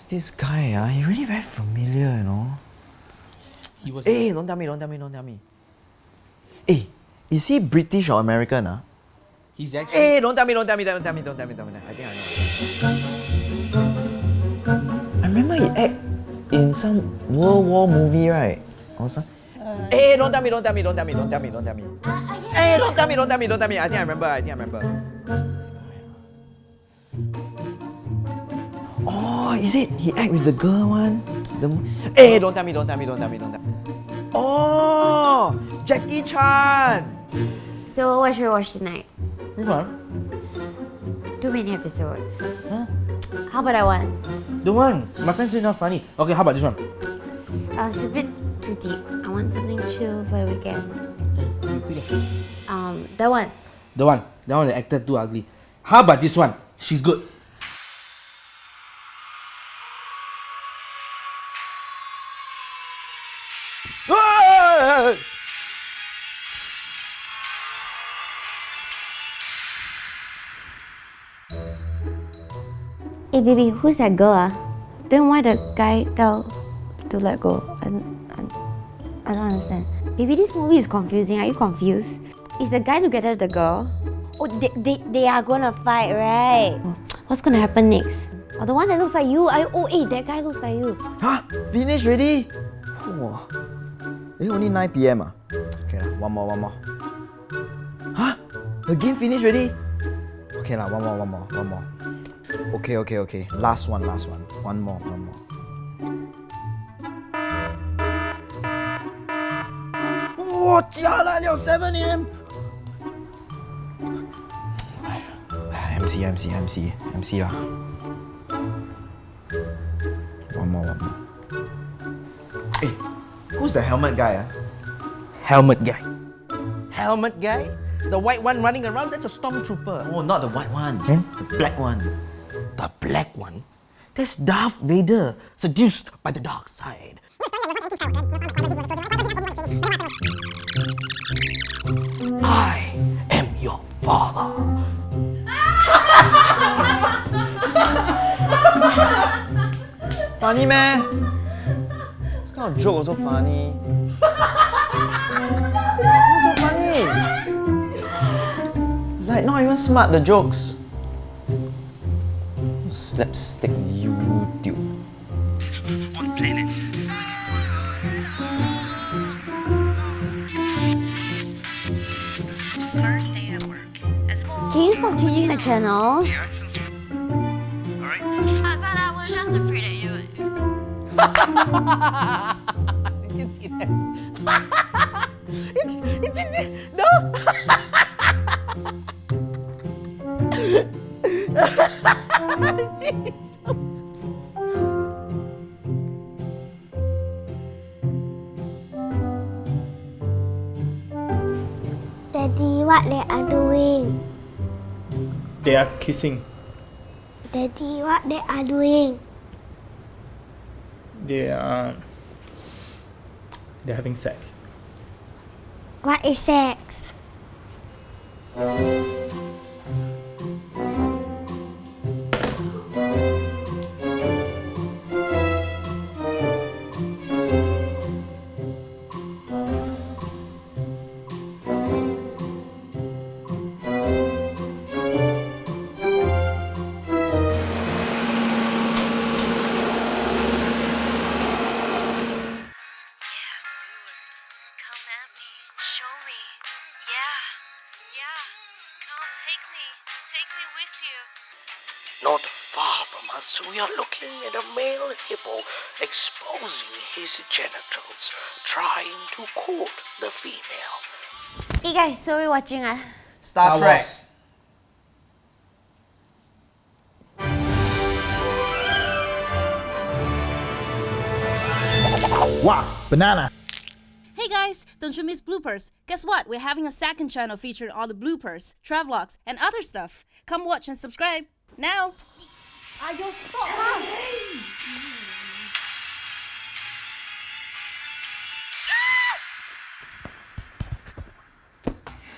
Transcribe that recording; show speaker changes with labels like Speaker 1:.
Speaker 1: Who's this guy? Ah, he really very familiar, you know.
Speaker 2: He was.
Speaker 1: Hey, don't tell me, don't tell me, don't tell me. Hey, is he British or American? Ah?
Speaker 2: He's actually.
Speaker 1: Hey, don't tell me, don't tell me, don't tell me, don't tell me, don't tell me. I think I know. I remember he act in some World War movie, right? Or some. Hey, don't tell me, don't tell me, don't tell me, don't tell me, don't tell me. Hey, don't tell me, don't tell me, don't tell me. I think I remember, I think I remember. Is it he act with the girl one? The hey, don't tell me, don't tell me, don't tell me, don't tell me. Oh, Jackie Chan.
Speaker 3: So what should we watch tonight?
Speaker 2: Which one?
Speaker 3: Too many episodes.
Speaker 2: Huh?
Speaker 3: How about that one?
Speaker 2: The one. My friend said not funny. Okay, how about this one?
Speaker 3: Uh, it's a bit too deep. I want something chill for the weekend. Um, that one.
Speaker 2: The one. That one the actor too ugly. How about this one? She's good.
Speaker 1: Ah!
Speaker 3: Hey baby, who's that girl? Ah? Then why the guy tell to let go? I, don't- I, I don't understand. Baby, this movie is confusing. Are you confused? Is the guy together with the girl? Oh, they, they, they are gonna fight, right? Oh, What's gonna happen next? Oh, the one that looks like you. I, oh, hey, that guy looks like you.
Speaker 1: Huh? Finish already? Wow. Eh, only 9 p.m. Ah. Okay, lah, one more, one more. Huh? The game finished already? Okay, lah, one more, one more, one more. Okay, okay, okay. Last one, last one. One more, one more. Wow, jialat, 7 a.m. MC, MC, MC, MC lah. One more, one more. Hey, who's the helmet guy? Ah?
Speaker 2: Helmet guy. Helmet guy? The white one running around? That's a stormtrooper.
Speaker 1: Oh, not the white one.
Speaker 2: Then?
Speaker 1: The black one.
Speaker 2: The black one? That's Darth Vader, seduced by the dark side. I am your father.
Speaker 1: Funny man. This kind of joke also funny. What's so funny? It's like not even smart the jokes. Slapstick YouTube.
Speaker 4: First day at work. As
Speaker 3: Can you stop changing the channel?
Speaker 2: Did you see that? it's, it's, it's, no!
Speaker 5: Daddy, what they are doing?
Speaker 6: They are kissing.
Speaker 5: Daddy, what they are doing?
Speaker 6: They are. They're having sex.
Speaker 5: What is sex?
Speaker 4: Take with you.
Speaker 7: Not far from us, we are looking at a male hippo exposing his genitals, trying to court the female.
Speaker 3: Hey guys, so we're watching ah?
Speaker 1: Star, Trek.
Speaker 6: Wow, banana.
Speaker 8: Guys, don't you miss bloopers? Guess what? We're having a second channel featuring all the bloopers, travelogues, and other stuff. Come watch and subscribe now.
Speaker 3: Ayo, stop lah!